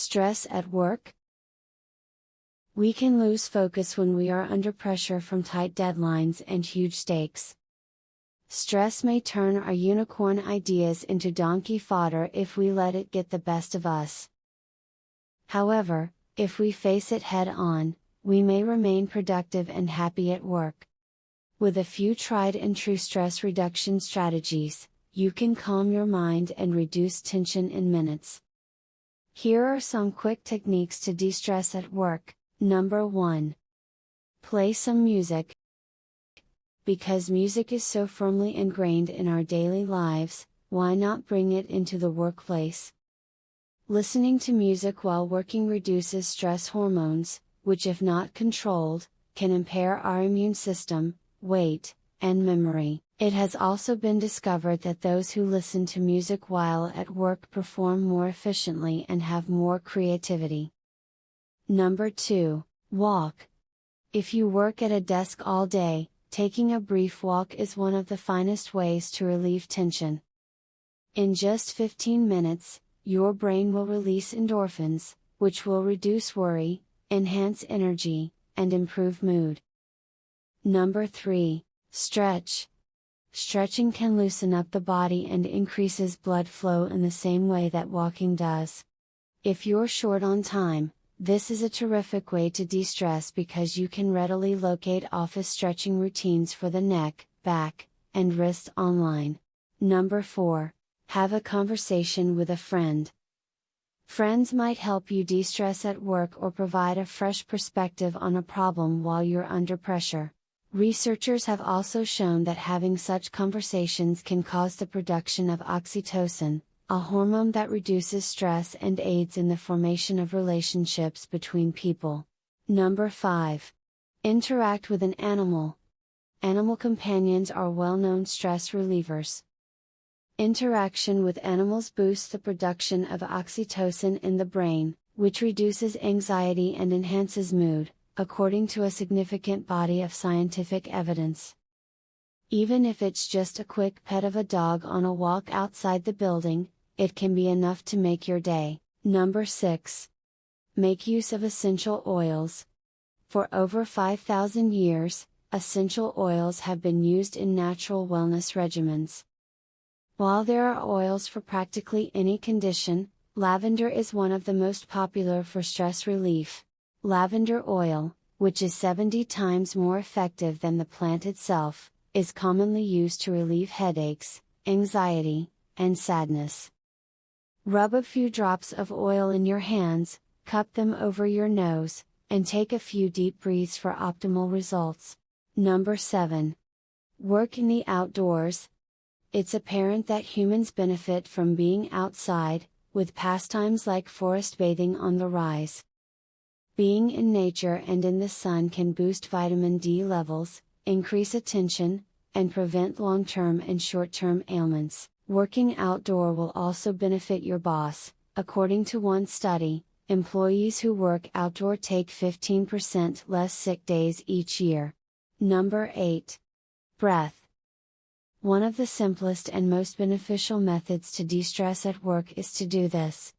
Stress at work? We can lose focus when we are under pressure from tight deadlines and huge stakes. Stress may turn our unicorn ideas into donkey fodder if we let it get the best of us. However, if we face it head on, we may remain productive and happy at work. With a few tried and true stress reduction strategies, you can calm your mind and reduce tension in minutes. Here are some quick techniques to de stress at work. Number 1. Play some music. Because music is so firmly ingrained in our daily lives, why not bring it into the workplace? Listening to music while working reduces stress hormones, which, if not controlled, can impair our immune system, weight, and memory. It has also been discovered that those who listen to music while at work perform more efficiently and have more creativity. Number 2. Walk. If you work at a desk all day, taking a brief walk is one of the finest ways to relieve tension. In just 15 minutes, your brain will release endorphins, which will reduce worry, enhance energy, and improve mood. Number 3. Stretch. Stretching can loosen up the body and increases blood flow in the same way that walking does. If you're short on time, this is a terrific way to de stress because you can readily locate office stretching routines for the neck, back, and wrist online. Number 4. Have a conversation with a friend. Friends might help you de stress at work or provide a fresh perspective on a problem while you're under pressure. Researchers have also shown that having such conversations can cause the production of oxytocin, a hormone that reduces stress and aids in the formation of relationships between people. Number 5. Interact with an animal. Animal companions are well known stress relievers. Interaction with animals boosts the production of oxytocin in the brain, which reduces anxiety and enhances mood, according to a significant body of scientific evidence. Even if it's just a quick pet of a dog on a walk outside the building, it can be enough to make your day. Number 6. Make use of essential oils. For over 5,000 years, essential oils have been used in natural wellness regimens. While there are oils for practically any condition, lavender is one of the most popular for stress relief. Lavender oil, which is 70 times more effective than the plant itself, is commonly used to relieve headaches, anxiety, and sadness. Rub a few drops of oil in your hands, cup them over your nose, and take a few deep breaths for optimal results. Number 7. Work in the outdoors. It's apparent that humans benefit from being outside, with pastimes like forest bathing on the rise. Being in nature and in the sun can boost vitamin D levels, increase attention, and prevent long term and short term ailments. Working outdoor will also benefit your boss, according to one study. Employees who work outdoor take 15% less sick days each year. Number 8. Breath. One of the simplest and most beneficial methods to de stress at work is to do this.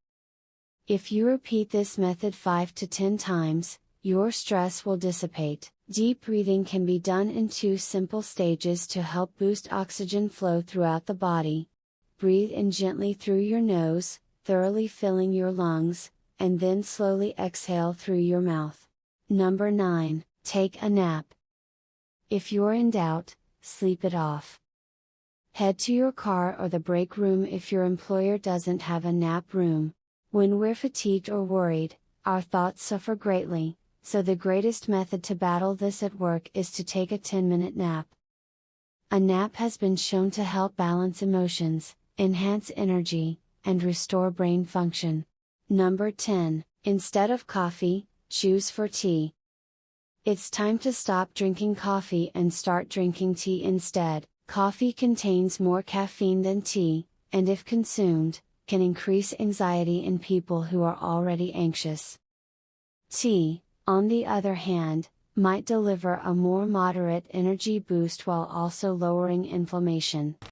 If you repeat this method 5 to 10 times, your stress will dissipate. Deep breathing can be done in two simple stages to help boost oxygen flow throughout the body. Breathe in gently through your nose, thoroughly filling your lungs, and then slowly exhale through your mouth. Number 9. Take a nap. If you're in doubt, sleep it off. Head to your car or the break room if your employer doesn't have a nap room. When we're fatigued or worried, our thoughts suffer greatly, so the greatest method to battle this at work is to take a 10 minute nap. A nap has been shown to help balance emotions, enhance energy, and restore brain function. Number 10 Instead of coffee, choose for tea. It's time to stop drinking coffee and start drinking tea instead. Coffee contains more caffeine than tea, and if consumed, can increase anxiety in people who are already anxious. Tea, on the other hand, might deliver a more moderate energy boost while also lowering inflammation.